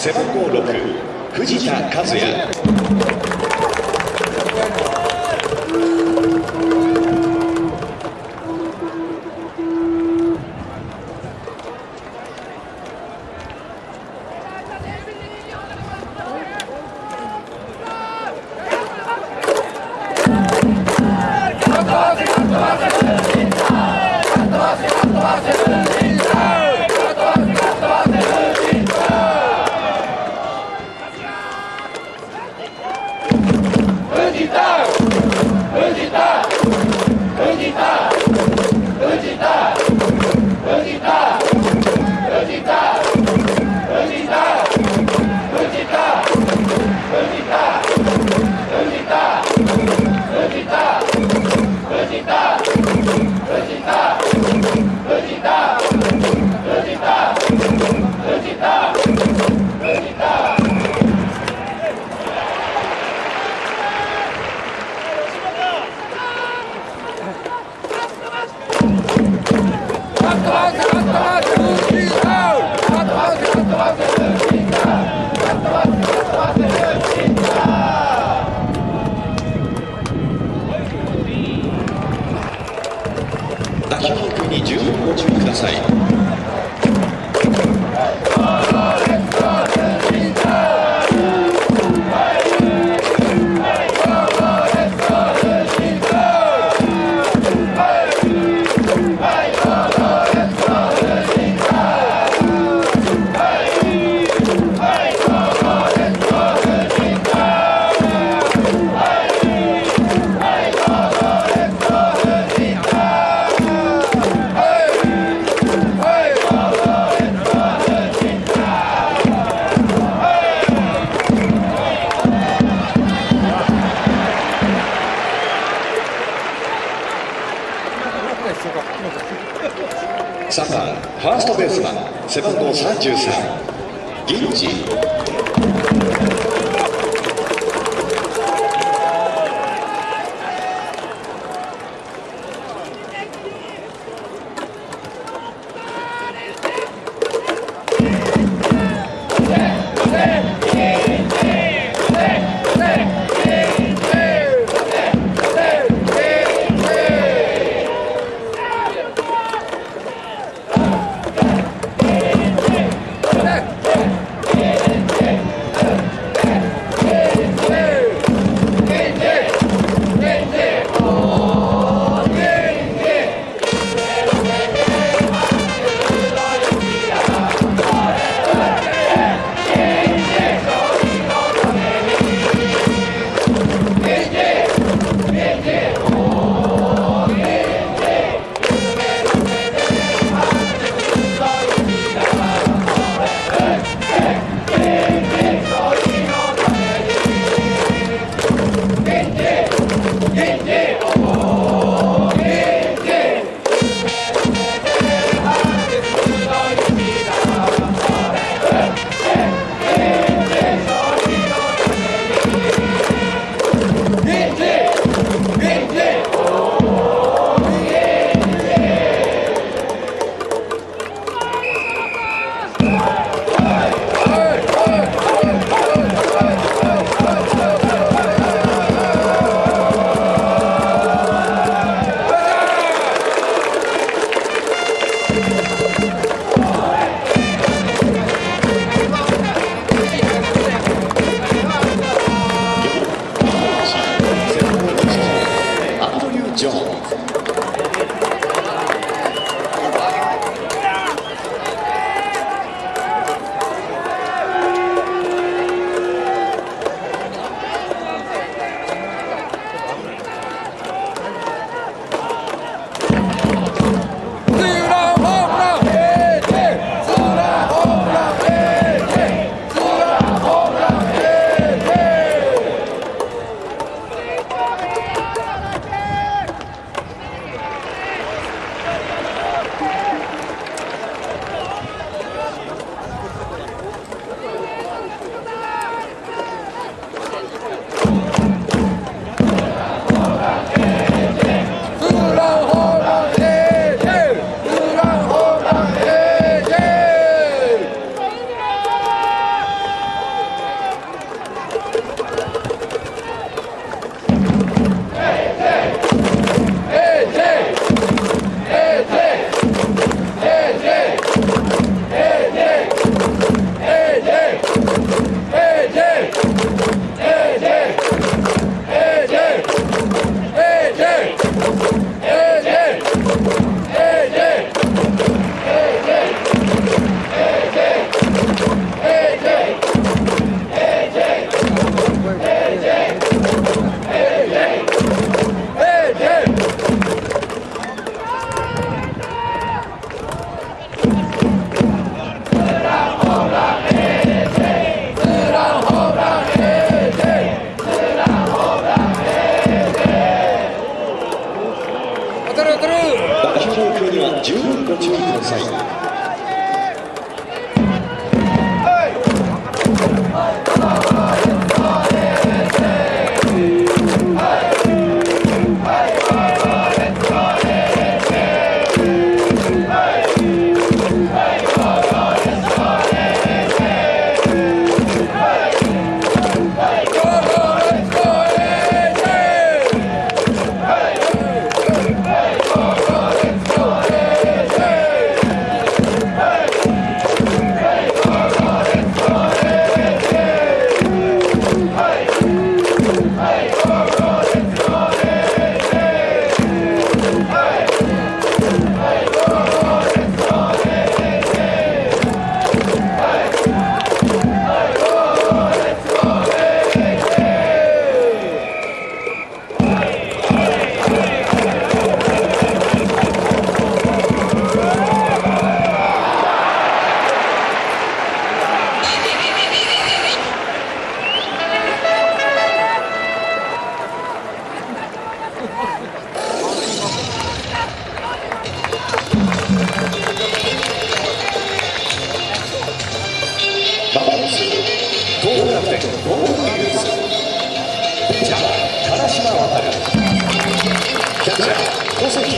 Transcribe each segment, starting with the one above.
背番号6藤田和也。背番号33銀次。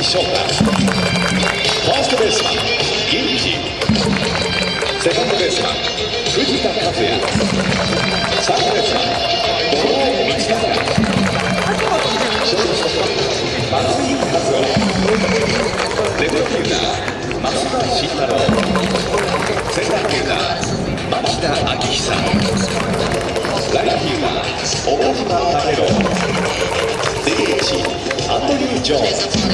ー小関翔太ファーストベースマン銀次セカンドベースマン藤田和也サードベースマン小林道隆ショートストップ松井和夫レフトフィールダー増田慎太郎センターフィールダー町田明久ライトフィールダー岡島武郎 DH アントニー・ジョーンズ。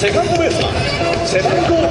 セカンドベース。マン背番号